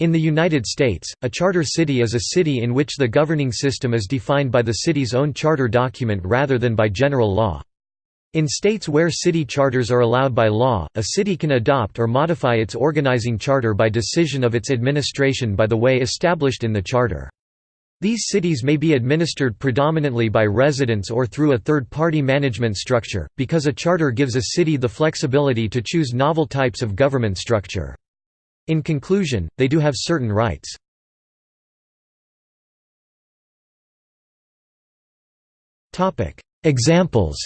In the United States, a charter city is a city in which the governing system is defined by the city's own charter document rather than by general law. In states where city charters are allowed by law, a city can adopt or modify its organizing charter by decision of its administration by the way established in the charter. These cities may be administered predominantly by residents or through a third-party management structure, because a charter gives a city the flexibility to choose novel types of government structure. In conclusion, they do have certain rights. Examples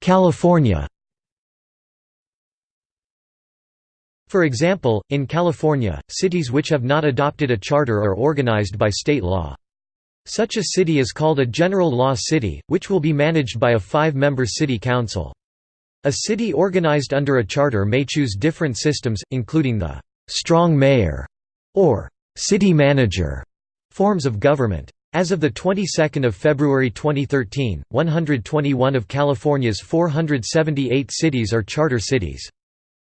California For example, in California, cities which have not adopted a charter are organized by state law. Such a city is called a general law city, which will be managed by a five-member city council. A city organized under a charter may choose different systems, including the «strong mayor» or «city manager» forms of government. As of the 22nd of February 2013, 121 of California's 478 cities are charter cities.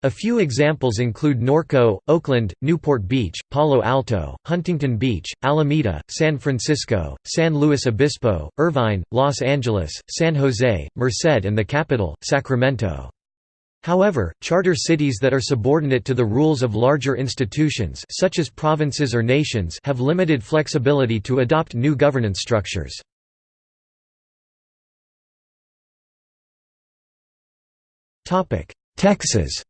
A few examples include Norco, Oakland, Newport Beach, Palo Alto, Huntington Beach, Alameda, San Francisco, San Luis Obispo, Irvine, Los Angeles, San Jose, Merced and the capital, Sacramento. However, charter cities that are subordinate to the rules of larger institutions such as provinces or nations have limited flexibility to adopt new governance structures. Texas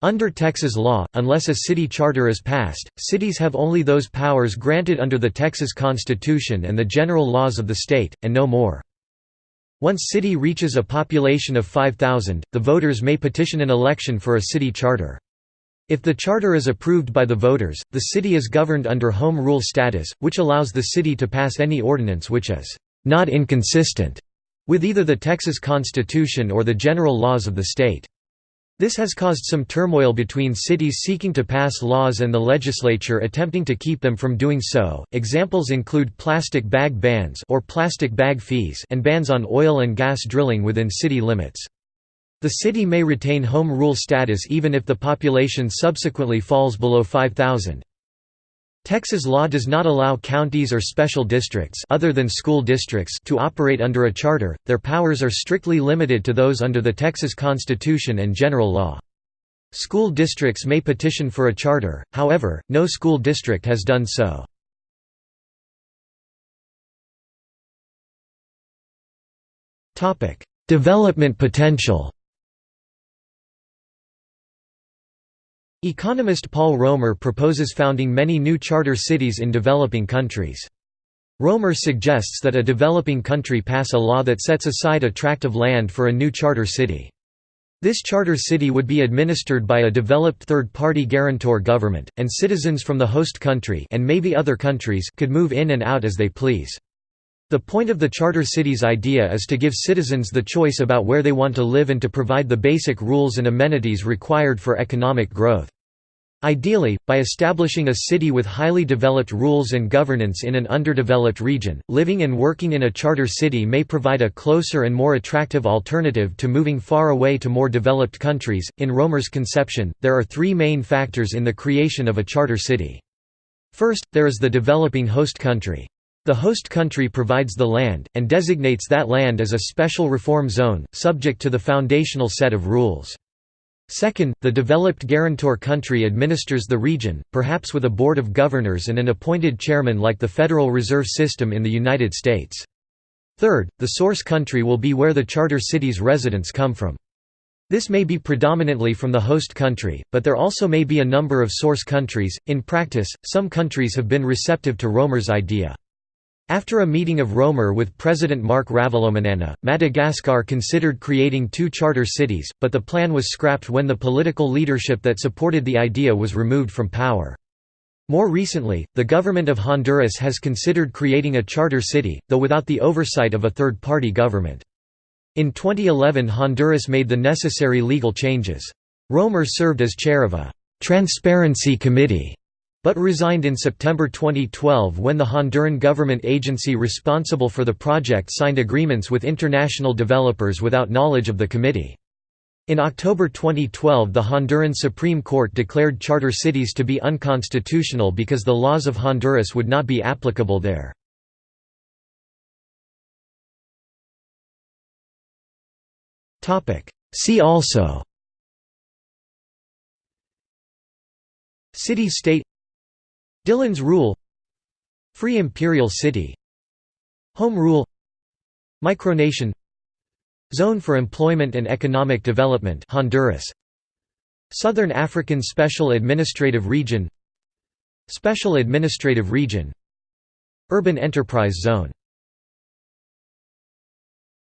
Under Texas law, unless a city charter is passed, cities have only those powers granted under the Texas Constitution and the general laws of the state, and no more. Once city reaches a population of 5,000, the voters may petition an election for a city charter. If the charter is approved by the voters, the city is governed under home rule status, which allows the city to pass any ordinance which is not inconsistent with either the Texas Constitution or the general laws of the state. This has caused some turmoil between cities seeking to pass laws and the legislature attempting to keep them from doing so. Examples include plastic bag bans or plastic bag fees and bans on oil and gas drilling within city limits. The city may retain home rule status even if the population subsequently falls below 5,000. Texas law does not allow counties or special districts other than school districts to operate under a charter, their powers are strictly limited to those under the Texas Constitution and general law. School districts may petition for a charter, however, no school district has done so. Development potential Economist Paul Romer proposes founding many new charter cities in developing countries. Romer suggests that a developing country pass a law that sets aside a tract of land for a new charter city. This charter city would be administered by a developed third-party guarantor government, and citizens from the host country and maybe other countries could move in and out as they please. The point of the charter cities idea is to give citizens the choice about where they want to live and to provide the basic rules and amenities required for economic growth. Ideally, by establishing a city with highly developed rules and governance in an underdeveloped region, living and working in a charter city may provide a closer and more attractive alternative to moving far away to more developed countries. In Romer's conception, there are three main factors in the creation of a charter city. First, there is the developing host country. The host country provides the land, and designates that land as a special reform zone, subject to the foundational set of rules. Second, the developed guarantor country administers the region, perhaps with a board of governors and an appointed chairman like the Federal Reserve System in the United States. Third, the source country will be where the charter city's residents come from. This may be predominantly from the host country, but there also may be a number of source countries. In practice, some countries have been receptive to Romer's idea. After a meeting of Romer with President Marc Ravalomanana, Madagascar considered creating two charter cities, but the plan was scrapped when the political leadership that supported the idea was removed from power. More recently, the government of Honduras has considered creating a charter city, though without the oversight of a third-party government. In 2011 Honduras made the necessary legal changes. Romer served as chair of a «transparency committee» but resigned in September 2012 when the Honduran government agency responsible for the project signed agreements with international developers without knowledge of the committee. In October 2012 the Honduran Supreme Court declared charter cities to be unconstitutional because the laws of Honduras would not be applicable there. See also City-state Dillon's Rule Free Imperial City Home Rule Micronation Zone for Employment and Economic Development Honduras Southern African Special Administrative Region Special Administrative Region Urban Enterprise Zone